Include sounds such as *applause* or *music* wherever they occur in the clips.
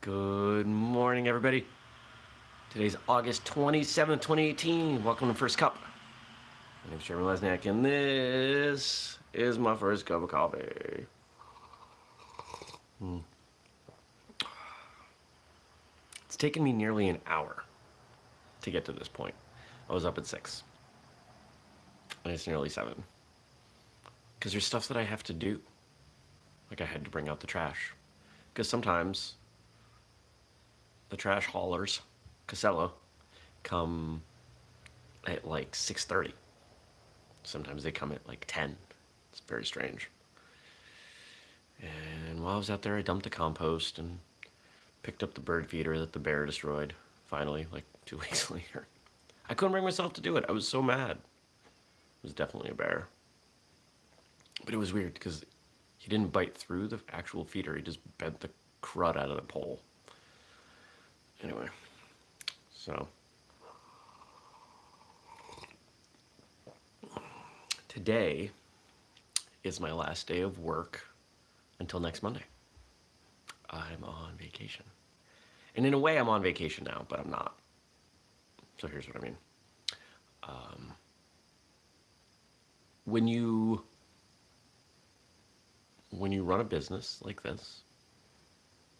Good morning, everybody. Today's August 27th, 2018. Welcome to First Cup. My name is Jeremy Lesniak, and this is my first cup of coffee. Mm. It's taken me nearly an hour to get to this point. I was up at 6, and it's nearly 7. Because there's stuff that I have to do. Like I had to bring out the trash. Because sometimes the trash haulers, Casella, come at like 6.30. Sometimes they come at like 10. It's very strange. And while I was out there, I dumped the compost and picked up the bird feeder that the bear destroyed, finally, like *laughs* two weeks later. I couldn't bring myself to do it. I was so mad. It was definitely a bear. But it was weird because he didn't bite through the actual feeder. He just bent the crud out of the pole. Anyway, so today is my last day of work until next Monday. I'm on vacation. And in a way, I'm on vacation now, but I'm not. So here's what I mean. Um, when you when you run a business like this,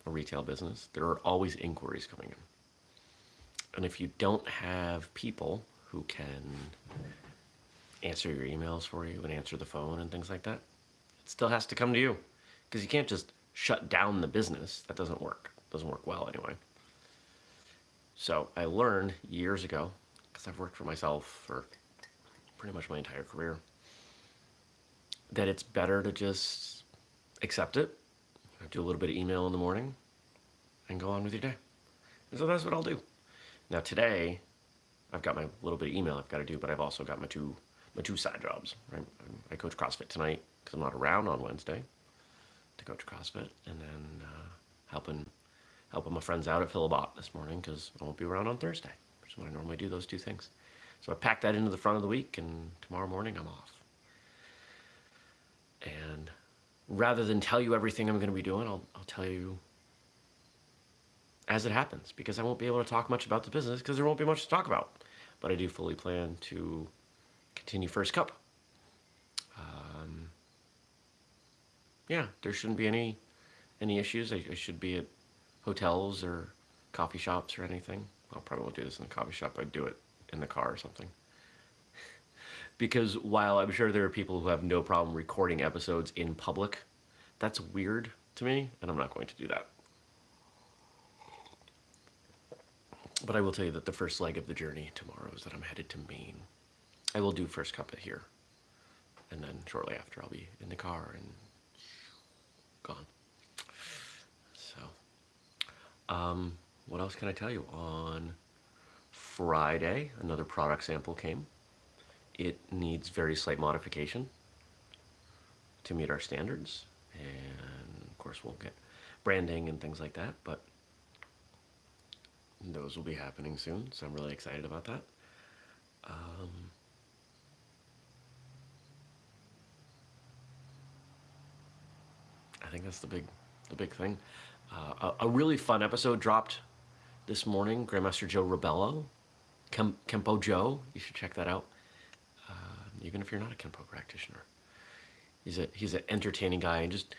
a retail business, there are always inquiries coming in. And if you don't have people who can answer your emails for you and answer the phone and things like that, it still has to come to you. Because you can't just shut down the business. That doesn't work. It doesn't work well anyway. So I learned years ago, because I've worked for myself for pretty much my entire career, that it's better to just accept it, do a little bit of email in the morning, and go on with your day. And so that's what I'll do. Now today, I've got my little bit of email I've got to do, but I've also got my two my two side jobs. Right? I coach CrossFit tonight because I'm not around on Wednesday to coach CrossFit, and then uh, helping helping my friends out at Philibot this morning because I won't be around on Thursday, which is when I normally do those two things. So I packed that into the front of the week, and tomorrow morning I'm off. And rather than tell you everything I'm going to be doing, I'll, I'll tell you as it happens because I won't be able to talk much about the business because there won't be much to talk about. But I do fully plan to continue First Cup. Um, yeah, there shouldn't be any any issues. I, I, should be at hotels or coffee shops or anything. I probably won't do this in the coffee shop. I'd do it in the car or something because while I'm sure there are people who have no problem recording episodes in public, that's weird to me, and I'm not going to do that. But I will tell you that the first leg of the journey tomorrow is that I'm headed to Maine. I will do first cup it here, and then shortly after I'll be in the car and gone. So, um, what else can I tell you? On Friday, another product sample came it needs very slight modification to meet our standards. And of course we'll get branding and things like that, but those will be happening soon, so I'm really excited about that. Um, I think that's the big, the big thing. Uh, a, a, really fun episode dropped this morning. Grandmaster Joe Rebello, Kem, Kempo Joe, you should check that out even if you're not a Kenpo practitioner. He's a he's an entertaining guy, and just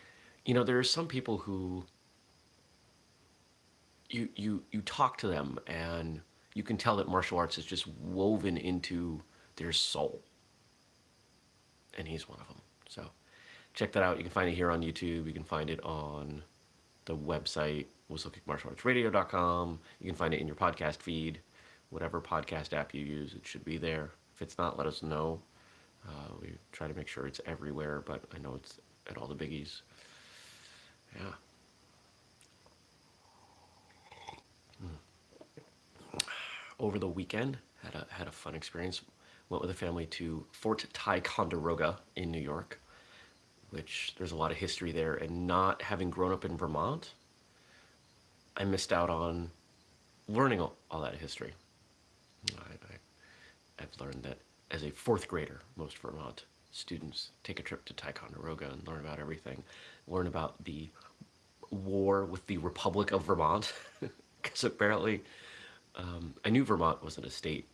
you know, there are some people who you you you talk to them, and you can tell that martial arts is just woven into their soul, and he's one of them. So check that out. You can find it here on YouTube. You can find it on the website whistlekickmartialartsradio.com. You can find it in your podcast feed, whatever podcast app you use. It should be there. If it's not, let us know. Uh, we try to make sure it's everywhere, but I know it's at all the biggies. Yeah. Mm. Over the weekend, had a had a fun experience. Went with a family to Fort Ticonderoga in New York, which there's a lot of history there. And not having grown up in Vermont, I missed out on learning all, all that history. I, I, I've learned that as a fourth grader, most Vermont students take a trip to Ticonderoga and learn about everything, learn about the war with the Republic of Vermont *laughs* because apparently um, I knew Vermont wasn't a state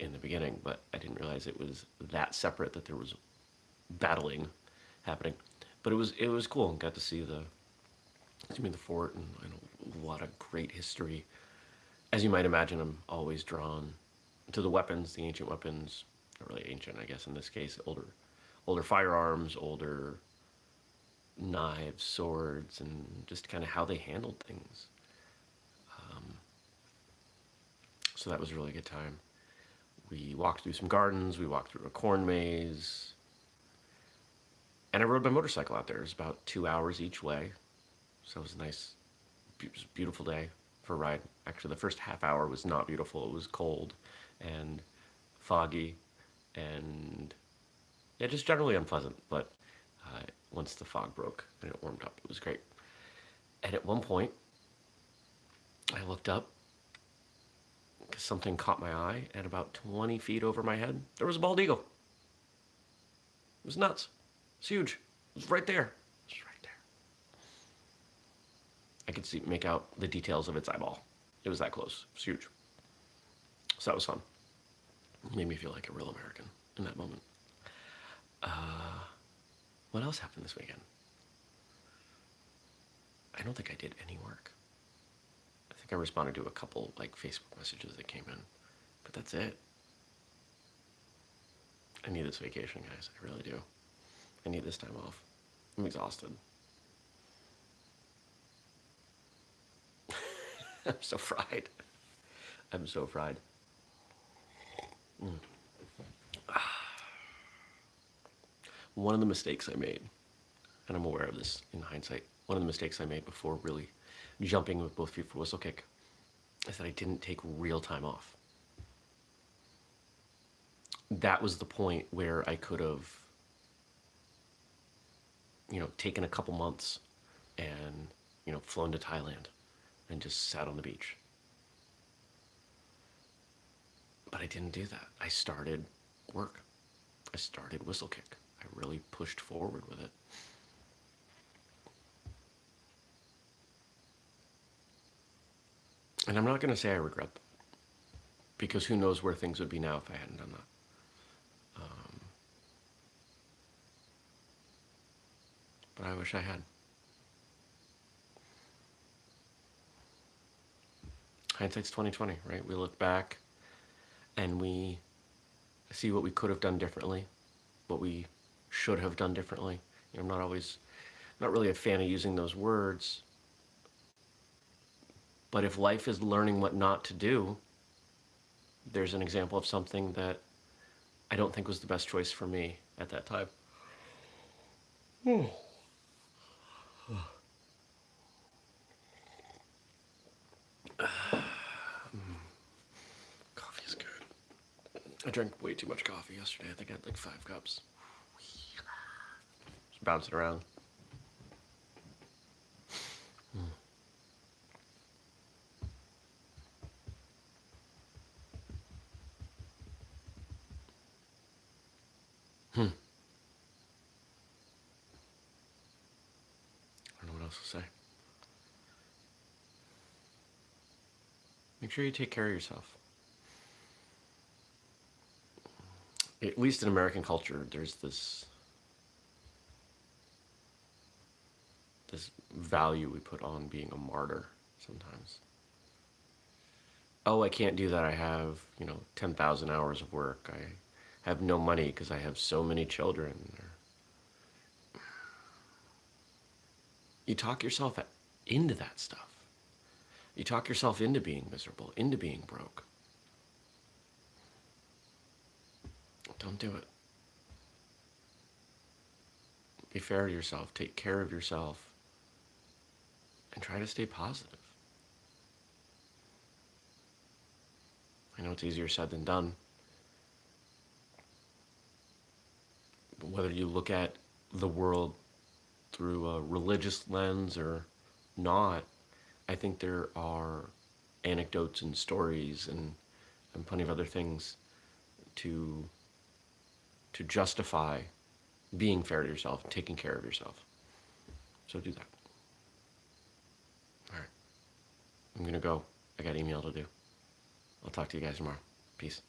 in the beginning, but I didn't realize it was that separate that there was battling happening. But it was it was cool. Got to see the see the fort and, and a great history. As you might imagine, I'm always drawn to the weapons, the ancient weapons. Not really ancient, I guess in this case, older older firearms, older knives, swords, and just kind of how they handled things. Um, so that was a really good time. We walked through some gardens, we walked through a corn maze, and I rode my motorcycle out there. It was about two hours each way, so it was a nice, beautiful day for a ride. Actually, the first half hour was not beautiful. It was cold and foggy and yeah, just generally unpleasant. But uh, once the fog broke and it warmed up, it was great. And at one point, I looked up because something caught my eye, and about 20 feet over my head, there was a bald eagle. It was nuts. It's huge. It was right there. It was right there. I could see make out the details of its eyeball. It was that close. It was huge. So that was fun. Made me feel like a real American in that moment. Uh, what else happened this weekend? I don't think I did any work. I think I responded to a couple like Facebook messages that came in, but that's it. I need this vacation, guys. I really do. I need this time off. I'm exhausted. *laughs* I'm so fried. I'm so fried. Mm. One of the mistakes I made, and I'm aware of this in hindsight, one of the mistakes I made before really jumping with both feet for whistlekick is that I didn't take real time off. That was the point where I could have, you know, taken a couple months and, you know, flown to Thailand and just sat on the beach. But I didn't do that. I started work. I started whistlekick. I really pushed forward with it. And I'm not going to say I regret that, because who knows where things would be now if I hadn't done that. Um, but I wish I had. Hindsight's 2020, right? We look back and we see what we could have done differently, what we should have done differently. You know, I'm not always, not really a fan of using those words, but if life is learning what not to do, there's an example of something that I don't think was the best choice for me at that time. coffee is good. I drank way too much coffee yesterday. I think I had like five cups. Just bouncing around. Hmm. I don't know what else to say. Make sure you take care of yourself. At least in American culture, there's this this value we put on being a martyr sometimes. Oh, I can't do that. I have, you know, 10,000 hours of work. I have no money because I have so many children. You talk yourself into that stuff. You talk yourself into being miserable, into being broke. Don't do it. Be fair to yourself. Take care of yourself. And try to stay positive. I know it's easier said than done. whether you look at the world through a religious lens or not, I think there are anecdotes and stories and, and plenty of other things to to justify being fair to yourself, taking care of yourself. So do that. All right. I'm going to go. I got email to do. I'll talk to you guys tomorrow. Peace.